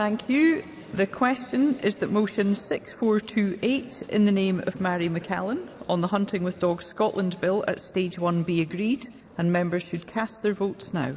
Thank you. The question is that motion 6428 in the name of Mary McCallan on the Hunting with Dogs Scotland Bill at Stage 1 be agreed and members should cast their votes now.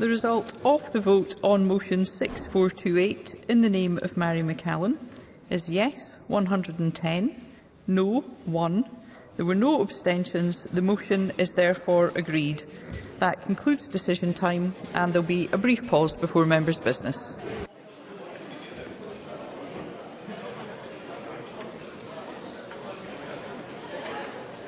The result of the vote on motion 6428 in the name of Mary McCallan is yes 110, no 1. There were no abstentions. The motion is therefore agreed. That concludes decision time and there'll be a brief pause before members' business.